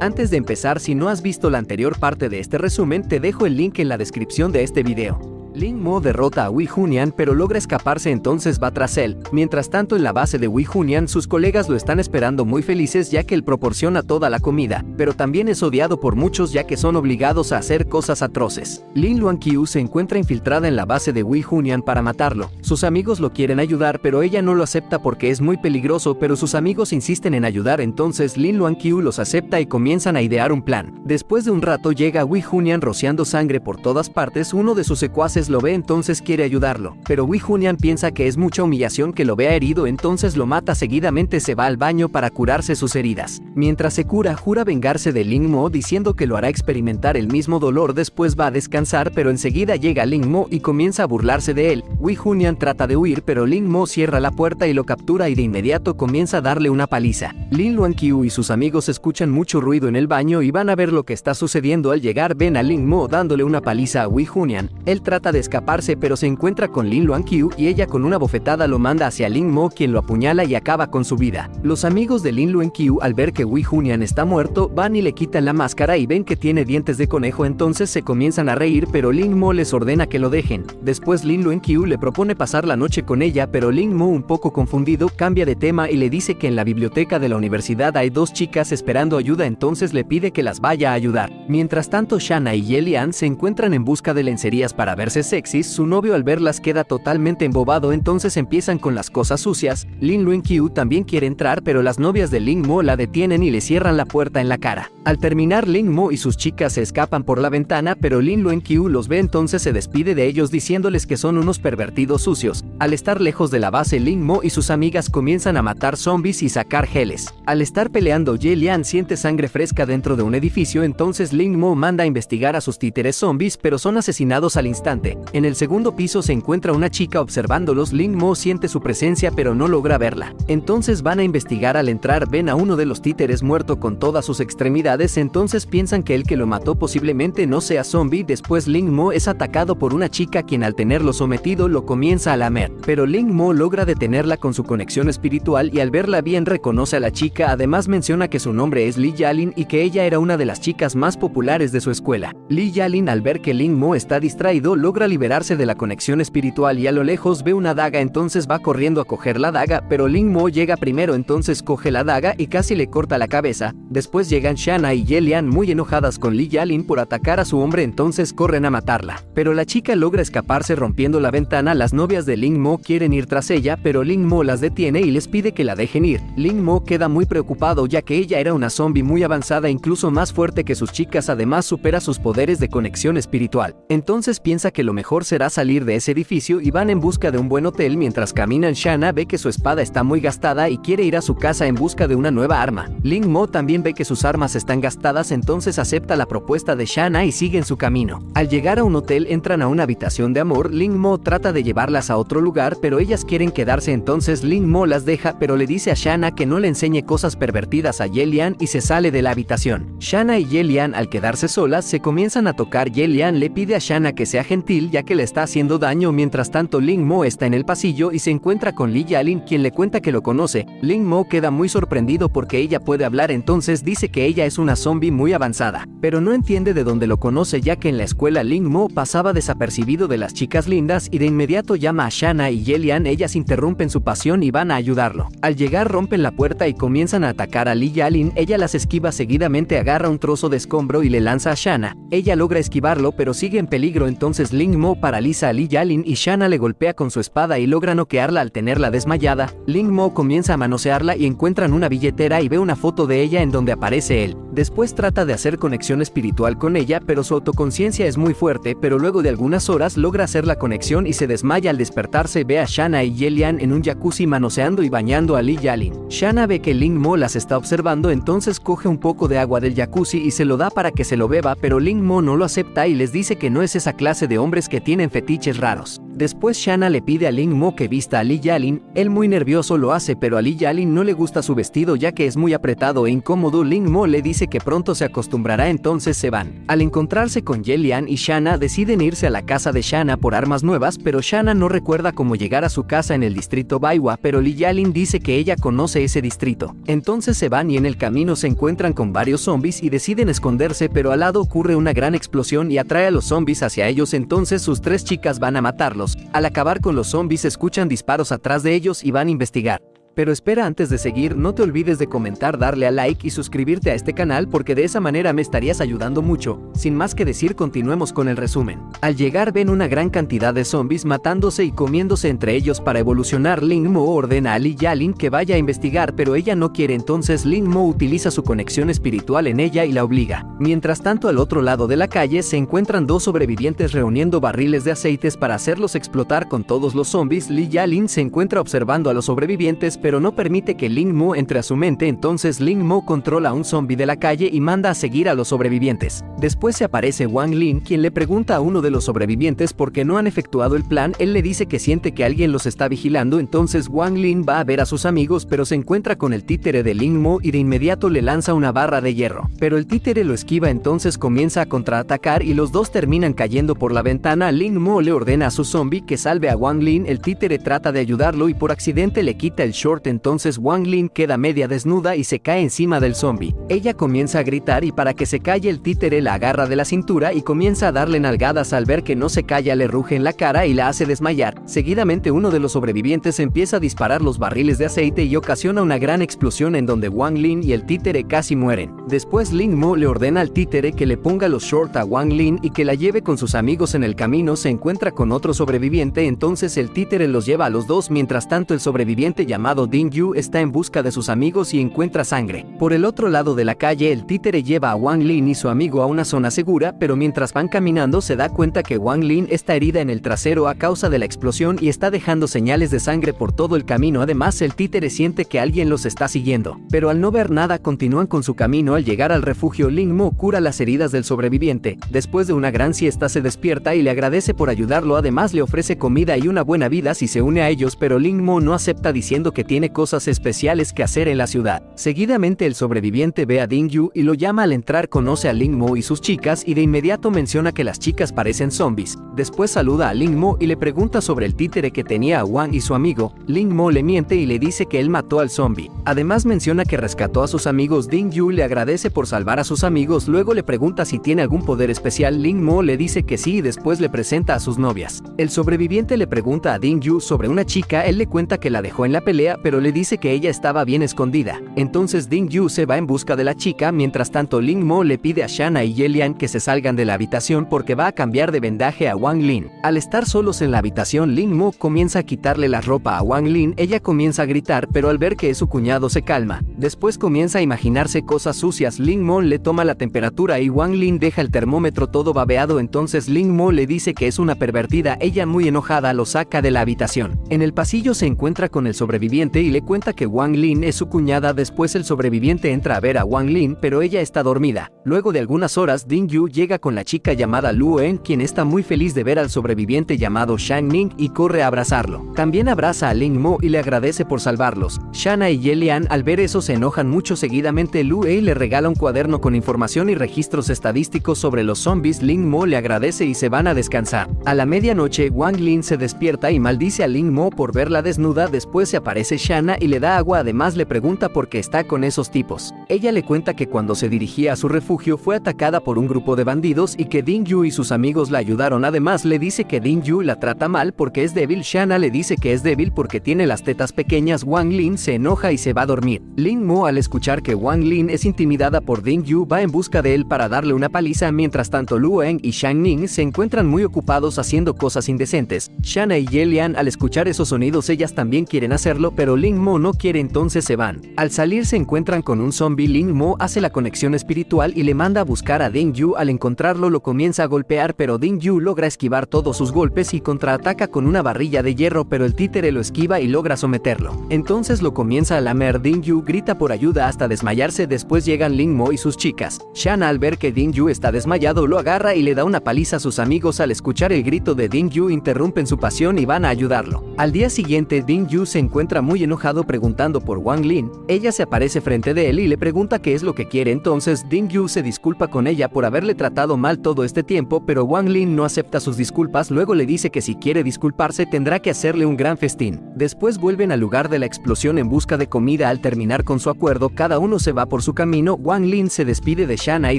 Antes de empezar, si no has visto la anterior parte de este resumen, te dejo el link en la descripción de este video. Ling Mo derrota a Wei Junian pero logra escaparse entonces va tras él. Mientras tanto en la base de Wei Junian sus colegas lo están esperando muy felices ya que él proporciona toda la comida, pero también es odiado por muchos ya que son obligados a hacer cosas atroces. Lin Luan Qiu se encuentra infiltrada en la base de Wei Junian para matarlo. Sus amigos lo quieren ayudar pero ella no lo acepta porque es muy peligroso pero sus amigos insisten en ayudar entonces Lin Luan Qiu los acepta y comienzan a idear un plan. Después de un rato llega Wei Junian rociando sangre por todas partes, uno de sus secuaces lo ve entonces quiere ayudarlo, pero Wei Junian piensa que es mucha humillación que lo vea herido entonces lo mata seguidamente se va al baño para curarse sus heridas. Mientras se cura jura vengarse de Ling Mo diciendo que lo hará experimentar el mismo dolor después va a descansar pero enseguida llega Ling Mo y comienza a burlarse de él. Wei Junian trata de huir pero Ling Mo cierra la puerta y lo captura y de inmediato comienza a darle una paliza. Lin Luan Qiu y sus amigos escuchan mucho ruido en el baño y van a ver lo que está sucediendo al llegar ven a Ling Mo dándole una paliza a Wei Junian. Él trata de escaparse pero se encuentra con Lin Luan Qiu y ella con una bofetada lo manda hacia Lin Mo quien lo apuñala y acaba con su vida. Los amigos de Lin Luan Qiu al ver que Wei Junian está muerto van y le quitan la máscara y ven que tiene dientes de conejo entonces se comienzan a reír pero Lin Mo les ordena que lo dejen. Después Lin Luan Qiu le propone pasar la noche con ella pero Lin Mo un poco confundido cambia de tema y le dice que en la biblioteca de la universidad hay dos chicas esperando ayuda entonces le pide que las vaya a ayudar. Mientras tanto Shana y Yelian se encuentran en busca de lencerías para verse sexys, su novio al verlas queda totalmente embobado entonces empiezan con las cosas sucias, Lin Luan Qiu también quiere entrar pero las novias de Ling Mo la detienen y le cierran la puerta en la cara. Al terminar Ling Mo y sus chicas se escapan por la ventana pero Lin Luan Qiu los ve entonces se despide de ellos diciéndoles que son unos pervertidos sucios. Al estar lejos de la base Ling Mo y sus amigas comienzan a matar zombies y sacar geles. Al estar peleando Ye Lian siente sangre fresca dentro de un edificio entonces Ling Mo manda a investigar a sus títeres zombies pero son asesinados al instante. En el segundo piso se encuentra una chica observándolos Ling Mo siente su presencia pero no logra verla. Entonces van a investigar al entrar ven a uno de los títeres muerto con todas sus extremidades entonces piensan que el que lo mató posiblemente no sea zombie después Ling Mo es atacado por una chica quien al tenerlo sometido lo comienza a lamer. Pero Ling Mo logra detenerla con su conexión espiritual y al verla bien reconoce a la chica además menciona que su nombre es Li Yalin y que ella era una de las chicas más populares de su escuela. Li Yalin al ver que Ling Mo está distraído logra liberarse de la conexión espiritual y a lo lejos ve una daga entonces va corriendo a coger la daga pero Ling Mo llega primero entonces coge la daga y casi le corta la cabeza. Después llegan Shana y Yelian muy enojadas con Li Yalin por atacar a su hombre entonces corren a matarla. Pero la chica logra escaparse rompiendo la ventana las novias de Ling Mo quieren ir tras ella pero Ling Mo las detiene y les pide que la dejen ir. Ling Mo queda muy preocupado ya que ella era una zombie muy avanzada incluso más fuerte que sus chicas además supera sus poderes de conexión espiritual. Entonces piensa que lo mejor será salir de ese edificio y van en busca de un buen hotel mientras caminan Shana ve que su espada está muy gastada y quiere ir a su casa en busca de una nueva arma. Ling Mo también ve que sus armas están gastadas entonces acepta la propuesta de Shana y sigue en su camino. Al llegar a un hotel entran a una habitación de amor, Ling Mo trata de llevarlas a otro lugar pero ellas quieren quedarse entonces Ling Mo las deja pero le dice a Shana que no le enseñe cosas pervertidas a Yelian y se sale de la habitación. Shana y Yelian al quedarse solas se comienzan a tocar Yelian le pide a Shana que sea gentil ya que le está haciendo daño mientras tanto Ling Mo está en el pasillo y se encuentra con Li Yalin quien le cuenta que lo conoce. Ling Mo queda muy sorprendido porque ella puede hablar entonces dice que ella es una zombie muy avanzada, pero no entiende de dónde lo conoce ya que en la escuela Ling Mo pasaba desapercibido de las chicas lindas y de inmediato llama a Shana y Yelian ellas interrumpen su pasión y van a ayudarlo. Al llegar rompen la puerta y comienzan a atacar a Li Yalin, ella las esquiva seguidamente agarra un trozo de escombro y le lanza a Shana. Ella logra esquivarlo pero sigue en peligro entonces Ling Mo paraliza a Li Yalin y Shana le golpea con su espada y logra noquearla al tenerla desmayada. Ling Mo comienza a manosearla y encuentran una billetera y ve una foto de ella en donde aparece él. Después trata de hacer conexión espiritual con ella pero su autoconciencia es muy fuerte pero luego de algunas horas logra hacer la conexión y se desmaya al despertarse ve a Shana y Yelian en un jacuzzi manoseando y bañando a Li Yalin. Shana ve que Ling Mo las está observando entonces coge un poco de agua del jacuzzi y se lo da para que se lo beba pero Ling Mo no lo acepta y les dice que no es esa clase de que tienen fetiches raros. Después Shanna le pide a Ling Mo que vista a Li Yalin, él muy nervioso lo hace pero a Li Yalin no le gusta su vestido ya que es muy apretado e incómodo Ling Mo le dice que pronto se acostumbrará entonces se van. Al encontrarse con Yelian y Shanna deciden irse a la casa de Shanna por armas nuevas pero Shanna no recuerda cómo llegar a su casa en el distrito Baiwa pero Li Yalin dice que ella conoce ese distrito. Entonces se van y en el camino se encuentran con varios zombies y deciden esconderse pero al lado ocurre una gran explosión y atrae a los zombies hacia ellos entonces sus tres chicas van a matarlos. Al acabar con los zombies escuchan disparos atrás de ellos y van a investigar. Pero espera antes de seguir, no te olvides de comentar, darle a like y suscribirte a este canal porque de esa manera me estarías ayudando mucho. Sin más que decir, continuemos con el resumen. Al llegar ven una gran cantidad de zombies matándose y comiéndose entre ellos para evolucionar. Ling Mo ordena a Li Yalin que vaya a investigar, pero ella no quiere entonces Ling Mo utiliza su conexión espiritual en ella y la obliga. Mientras tanto al otro lado de la calle se encuentran dos sobrevivientes reuniendo barriles de aceites para hacerlos explotar con todos los zombies. Li Yalin se encuentra observando a los sobrevivientes pero no permite que Ling Mo entre a su mente, entonces Ling Mo controla a un zombie de la calle y manda a seguir a los sobrevivientes. Después se aparece Wang Lin, quien le pregunta a uno de los sobrevivientes por qué no han efectuado el plan, él le dice que siente que alguien los está vigilando, entonces Wang Lin va a ver a sus amigos pero se encuentra con el títere de Ling Mo y de inmediato le lanza una barra de hierro. Pero el títere lo esquiva entonces comienza a contraatacar y los dos terminan cayendo por la ventana, Ling Mo le ordena a su zombie que salve a Wang Lin, el títere trata de ayudarlo y por accidente le quita el short entonces Wang Lin queda media desnuda y se cae encima del zombie. Ella comienza a gritar y para que se calle el títere la agarra de la cintura y comienza a darle nalgadas al ver que no se calla le ruge en la cara y la hace desmayar. Seguidamente uno de los sobrevivientes empieza a disparar los barriles de aceite y ocasiona una gran explosión en donde Wang Lin y el títere casi mueren. Después Ling Mo le ordena al títere que le ponga los shorts a Wang Lin y que la lleve con sus amigos en el camino se encuentra con otro sobreviviente entonces el títere los lleva a los dos mientras tanto el sobreviviente llamado Ding Yu está en busca de sus amigos y encuentra sangre. Por el otro lado de la calle, el títere lleva a Wang Lin y su amigo a una zona segura, pero mientras van caminando se da cuenta que Wang Lin está herida en el trasero a causa de la explosión y está dejando señales de sangre por todo el camino. Además, el títere siente que alguien los está siguiendo. Pero al no ver nada, continúan con su camino. Al llegar al refugio, Ling Mo cura las heridas del sobreviviente. Después de una gran siesta se despierta y le agradece por ayudarlo. Además, le ofrece comida y una buena vida si se une a ellos, pero Ling Mo no acepta diciendo que tiene cosas especiales que hacer en la ciudad. Seguidamente el sobreviviente ve a Ding Yu y lo llama al entrar conoce a Ling Mo y sus chicas y de inmediato menciona que las chicas parecen zombies. Después saluda a Ling Mo y le pregunta sobre el títere que tenía a Wang y su amigo. Ling Mo le miente y le dice que él mató al zombie. Además menciona que rescató a sus amigos. Ding Yu le agradece por salvar a sus amigos, luego le pregunta si tiene algún poder especial. Ling Mo le dice que sí y después le presenta a sus novias. El sobreviviente le pregunta a Ding Yu sobre una chica, él le cuenta que la dejó en la pelea pero le dice que ella estaba bien escondida. Entonces Ding Yu se va en busca de la chica, mientras tanto Ling Mo le pide a Shanna y Yelian que se salgan de la habitación porque va a cambiar de vendaje a Wang Lin. Al estar solos en la habitación, Ling Mo comienza a quitarle la ropa a Wang Lin, ella comienza a gritar, pero al ver que es su cuñado se calma. Después comienza a imaginarse cosas sucias, Ling Mo le toma la temperatura y Wang Lin deja el termómetro todo babeado, entonces Ling Mo le dice que es una pervertida, ella muy enojada lo saca de la habitación. En el pasillo se encuentra con el sobreviviente y le cuenta que Wang Lin es su cuñada, después el sobreviviente entra a ver a Wang Lin, pero ella está dormida. Luego de algunas horas, Ding Yu llega con la chica llamada Lu En, quien está muy feliz de ver al sobreviviente llamado Shang Ning y corre a abrazarlo. También abraza a Ling Mo y le agradece por salvarlos. Shana y Yelian al ver eso se enojan mucho seguidamente Lu Ei le regala un cuaderno con información y registros estadísticos sobre los zombies, Ling Mo le agradece y se van a descansar. A la medianoche, Wang Lin se despierta y maldice a Ling Mo por verla desnuda, después se aparece Shana y le da agua, además le pregunta por qué está con esos tipos. Ella le cuenta que cuando se dirigía a su refugio fue atacada por un grupo de bandidos y que Ding Yu y sus amigos la ayudaron. Además le dice que Ding Yu la trata mal porque es débil. Shanna le dice que es débil porque tiene las tetas pequeñas. Wang Lin se enoja y se va a dormir. Ling Mo al escuchar que Wang Lin es intimidada por Ding Yu va en busca de él para darle una paliza. Mientras tanto Lu Eng y Shang Ning se encuentran muy ocupados haciendo cosas indecentes. Shanna y Yelian al escuchar esos sonidos ellas también quieren hacerlo pero pero Ling Mo no quiere entonces se van. Al salir se encuentran con un zombie, Ling Mo hace la conexión espiritual y le manda a buscar a Ding Yu, al encontrarlo lo comienza a golpear pero Ding Yu logra esquivar todos sus golpes y contraataca con una barrilla de hierro pero el títere lo esquiva y logra someterlo. Entonces lo comienza a lamer, Ding Yu grita por ayuda hasta desmayarse, después llegan Ling Mo y sus chicas. Shan al ver que Ding Yu está desmayado lo agarra y le da una paliza a sus amigos al escuchar el grito de Ding Yu interrumpen su pasión y van a ayudarlo. Al día siguiente Ding Yu se encuentra muy enojado preguntando por Wang Lin, ella se aparece frente de él y le pregunta qué es lo que quiere entonces Ding Yu se disculpa con ella por haberle tratado mal todo este tiempo pero Wang Lin no acepta sus disculpas luego le dice que si quiere disculparse tendrá que hacerle un gran festín. Después vuelven al lugar de la explosión en busca de comida al terminar con su acuerdo cada uno se va por su camino Wang Lin se despide de Shana y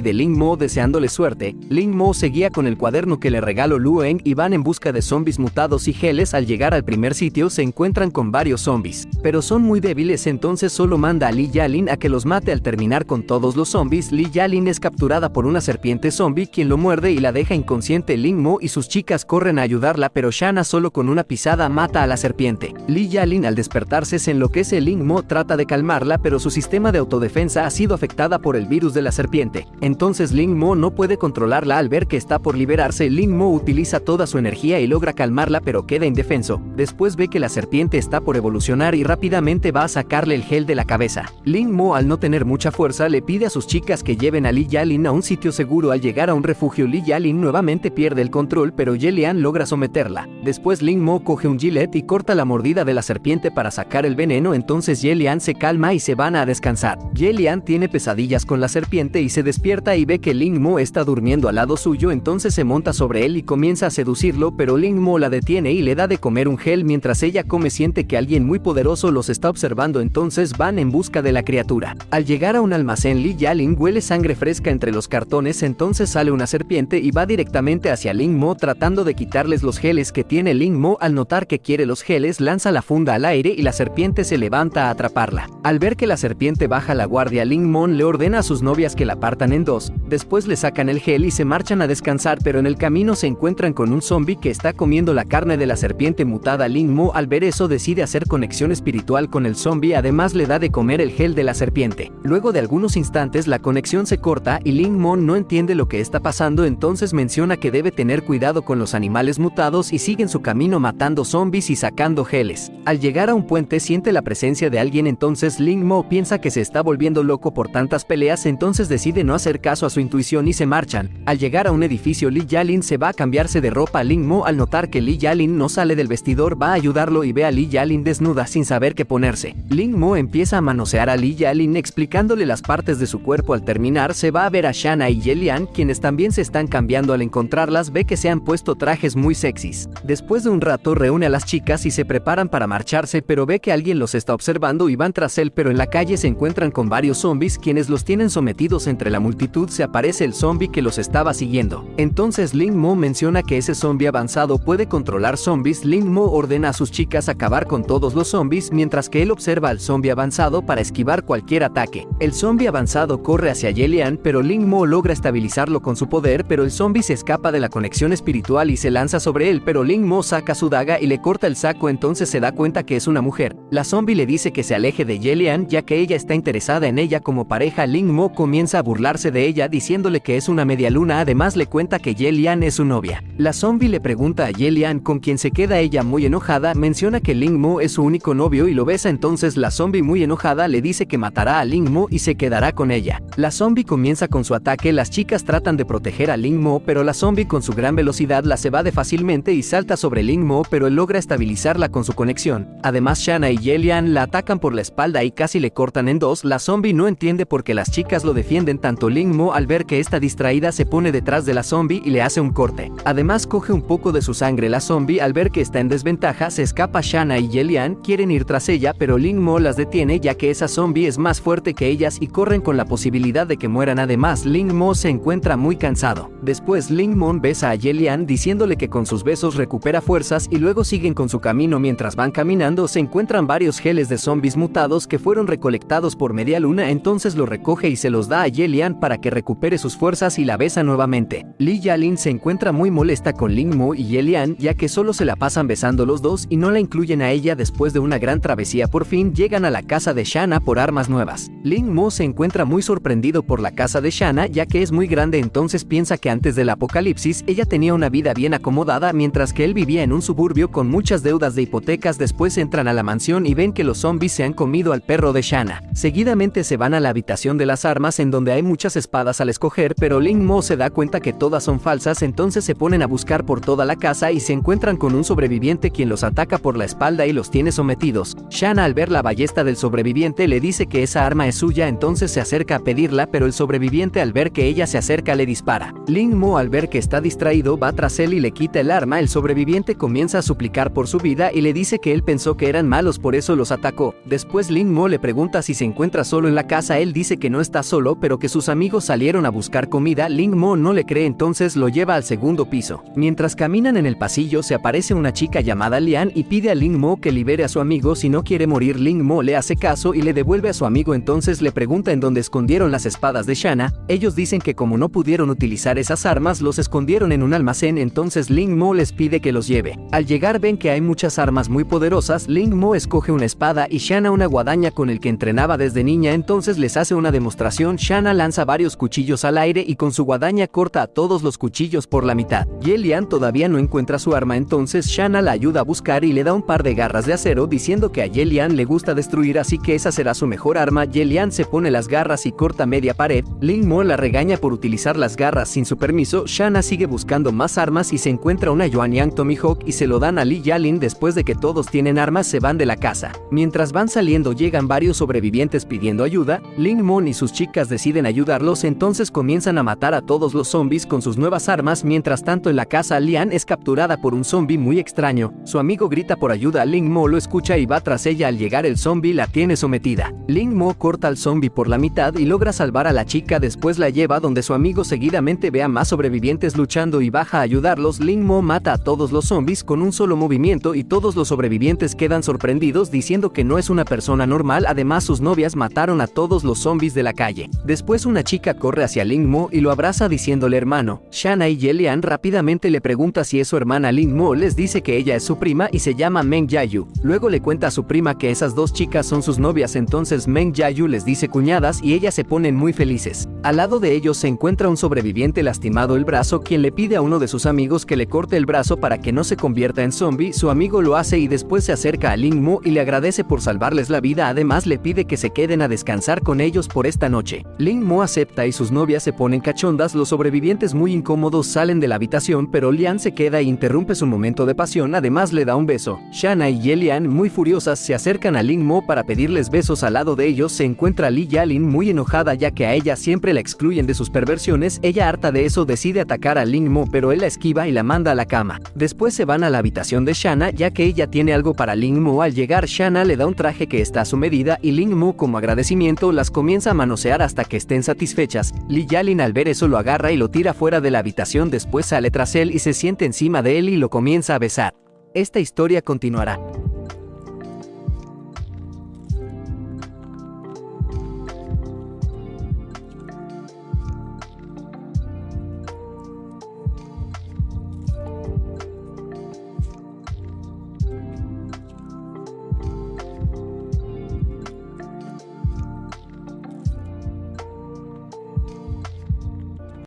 de Ling Mo deseándole suerte, Ling Mo seguía con el cuaderno que le regaló Lueng y van en busca de zombies mutados y geles al llegar al primer sitio se encuentran con varios zombies, pero son muy débiles entonces solo manda a Li Yalin a que los mate al terminar con todos los zombies Li Yalin es capturada por una serpiente zombie quien lo muerde y la deja inconsciente Ling Mo y sus chicas corren a ayudarla pero Shana solo con una pisada mata a la serpiente. Li Yalin al despertarse se enloquece Ling Mo trata de calmarla pero su sistema de autodefensa ha sido afectada por el virus de la serpiente. Entonces Ling Mo no puede controlarla al ver que está por liberarse Ling Mo utiliza toda su energía y logra calmarla pero queda indefenso. Después ve que la serpiente está por evolucionar y rápidamente va a sacarle el gel de la cabeza. Ling Mo al no tener mucha fuerza le pide a sus chicas que lleven a Li Yalin a un sitio seguro al llegar a un refugio Li Yalin nuevamente pierde el control pero Yelian logra someterla. Después Ling Mo coge un gilet y corta la mordida de la serpiente para sacar el veneno entonces Yelian se calma y se van a descansar. Yelian tiene pesadillas con la serpiente y se despierta y ve que Ling Mo está durmiendo al lado suyo entonces se monta sobre él y comienza a seducirlo pero Ling Mo la detiene y le da de comer un gel mientras ella come siente que alguien muy poderoso los está observando entonces van en busca de la criatura. Al llegar a un almacén Li Yalin huele sangre fresca entre los cartones entonces sale una serpiente y va directamente hacia Ling Mo tratando de quitarles los geles que tiene Ling Mo al notar que quiere los geles lanza la funda al aire y la serpiente se levanta a atraparla. Al ver que la serpiente baja la guardia Ling Mon le ordena a sus novias que la partan en dos, después le sacan el gel y se marchan a descansar pero en el camino se encuentran con un zombie que está comiendo la carne de la serpiente mutada Ling Mo al ver eso decide hacer conexión espiritual con el zombie además le da de comer el gel de la serpiente. Luego de algunos instantes la conexión se corta y Ling Mon no entiende lo que está pasando entonces menciona que debe tener cuidado con los animales mutados y siguen su camino matando zombies y sacando geles. Al llegar a un puente siente la presencia de alguien entonces Ling Mo piensa que se está volviendo loco por tantas peleas entonces decide no hacer caso a su intuición y se marchan. Al llegar a un edificio Li Yalin se va a cambiarse de ropa Ling Mo al notar que Li Yalin no sale del vestidor va a ayudarlo y ve a Li Yalin desnuda sin saber qué ponerse. Ling Mo empieza a manosear a Li Yalin explicándole las partes de su cuerpo al terminar se va a ver a Shana y Yelian quienes también se están cambiando al encontrarlas ve que se han puesto trajes muy sexys. Después de un rato reúne a las chicas y se preparan para marcharse pero ve que alguien los está observando y van tras él pero en la calle se encuentran con varios zombies quienes los tienen sometidos entre la multitud se aparece el zombie que los estaba siguiendo. Entonces Ling Mo menciona que ese zombie avanzado puede controlar zombies Ling Mo ordena a sus chicas acabar con todos los zombies mientras que él observa al zombie avanzado para esquivar cualquier ataque. El zombie avanzado corre hacia Yelian pero Ling Mo logra estabilizarlo con su poder pero el zombie se escapa de la conexión espiritual y se lanza sobre él pero Ling Mo saca su daga y le corta el saco entonces se da cuenta que es una mujer. La zombie le dice que se aleje de Yelian ya que ella está interesada en ella como pareja Ling Mo comienza a burlarse de ella diciéndole que es una media luna además le cuenta que Yelian es su novia. La zombie le pregunta a Yelian con quien se queda ella muy enojada menciona que Ling Mo es su único novio y lo besa entonces la zombie muy enojada le dice que matará a Ling Mo y se quedará con ella. La zombie comienza con su ataque las chicas tratan de proteger a Ling Mo pero la zombie con su gran velocidad la se evade fácilmente y salta sobre Ling Mo pero él logra estabilizarla con su conexión. Además Shana y Yelian la atacan por la espalda y casi le cortan en dos la zombie no entiende por qué las chicas lo defienden tanto Ling Mo al ver que está distraída se pone detrás de la zombie y le hace un corte. Además coge un poco de su sangre la zombie al ver que está en desventaja se escapa Shana y Yelian quieren ir tras ella pero Ling Mo las detiene ya que esa zombie es más fuerte que ellas y corren con la posibilidad de que mueran además Ling Mo se encuentra muy cansado. Después Ling Mo besa a Yelian diciéndole que con sus besos recupera fuerzas y luego siguen con su camino mientras van caminando se encuentran varios geles de zombies mutados que fueron recolectados por media luna entonces lo recoge y se los da a Yelian para que recupere sus fuerzas y la besa nuevamente. Li Yalin se encuentra muy molesta con Ling Mo y Yelian ya que solo se la pasan besando los dos y no la incluyen a ella después de una gran travesía por fin llegan a la casa de Shanna por armas nuevas. Ling Mo se encuentra muy sorprendido por la casa de Shanna ya que es muy grande entonces piensa que antes del apocalipsis ella tenía una vida bien acomodada mientras que él vivía en un suburbio con muchas deudas de hipotecas después entran a la mansión y ven que los zombies se han comido al perro de Shanna. Seguidamente se van a la habitación de las armas en donde hay muchas espadas al escoger pero Ling Mo se da cuenta que todas son falsas entonces se ponen a buscar por toda la casa y se encuentran con un sobreviviente quien los ataca por la espalda y los tiene sometidos rápidos, Shanna al ver la ballesta del sobreviviente le dice que esa arma es suya entonces se acerca a pedirla pero el sobreviviente al ver que ella se acerca le dispara. Ling Mo al ver que está distraído va tras él y le quita el arma, el sobreviviente comienza a suplicar por su vida y le dice que él pensó que eran malos por eso los atacó. Después Ling Mo le pregunta si se encuentra solo en la casa, él dice que no está solo pero que sus amigos salieron a buscar comida, Ling Mo no le cree entonces lo lleva al segundo piso. Mientras caminan en el pasillo se aparece una chica llamada Lian y pide a Ling Mo que libere a su amigo si no quiere morir Ling Mo le hace caso y le devuelve a su amigo entonces le pregunta en dónde escondieron las espadas de Shanna, ellos dicen que como no pudieron utilizar esas armas los escondieron en un almacén entonces Ling Mo les pide que los lleve. Al llegar ven que hay muchas armas muy poderosas, Ling Mo escoge una espada y Shanna una guadaña con el que entrenaba desde niña entonces les hace una demostración, Shanna lanza varios cuchillos al aire y con su guadaña corta a todos los cuchillos por la mitad. Yelian todavía no encuentra su arma entonces Shanna la ayuda a buscar y le da un par de garras de acero diciendo que Yelian le gusta destruir así que esa será su mejor arma, Yelian se pone las garras y corta media pared, Ling Mo la regaña por utilizar las garras sin su permiso, Shanna sigue buscando más armas y se encuentra una Yuanyang Tomihawk y se lo dan a Li Yalin después de que todos tienen armas se van de la casa. Mientras van saliendo llegan varios sobrevivientes pidiendo ayuda, Ling Mon y sus chicas deciden ayudarlos entonces comienzan a matar a todos los zombies con sus nuevas armas. Mientras tanto en la casa Lian es capturada por un zombie muy extraño, su amigo grita por ayuda, Ling Mo lo escucha y va tras ella al llegar el zombie la tiene sometida. Ling Mo corta al zombie por la mitad y logra salvar a la chica después la lleva donde su amigo seguidamente ve a más sobrevivientes luchando y baja a ayudarlos, Ling Mo mata a todos los zombies con un solo movimiento y todos los sobrevivientes quedan sorprendidos diciendo que no es una persona normal, además sus novias mataron a todos los zombies de la calle. Después una chica corre hacia Ling Mo y lo abraza diciéndole hermano. Shanna y Yelian rápidamente le pregunta si es su hermana Ling Mo, les dice que ella es su prima y se llama Meng Yayu. Luego le cuenta a su prima que esas dos chicas son sus novias, entonces Meng Yayu les dice cuñadas y ellas se ponen muy felices. Al lado de ellos se encuentra un sobreviviente lastimado el brazo quien le pide a uno de sus amigos que le corte el brazo para que no se convierta en zombie, su amigo lo hace y después se acerca a Ling Mo y le agradece por salvarles la vida, además le pide que se queden a descansar con ellos por esta noche. Ling Mo acepta y sus novias se ponen cachondas, los sobrevivientes muy incómodos salen de la habitación pero Lian se queda e interrumpe su momento de pasión, además le da un beso. Shanna y Yelian muy furiosas se acercan a Ling Mo para pedirles besos al lado de ellos se encuentra Li Yalin muy enojada ya que a ella siempre la excluyen de sus perversiones, ella harta de eso decide atacar a Ling Mo pero él la esquiva y la manda a la cama. Después se van a la habitación de Shanna ya que ella tiene algo para Ling Mo al llegar Shanna le da un traje que está a su medida y Ling Mo como agradecimiento las comienza a manosear hasta que estén satisfechas. Li Yalin al ver eso lo agarra y lo tira fuera de la habitación después sale tras él y se siente encima de él y lo comienza a besar. Esta historia continuará.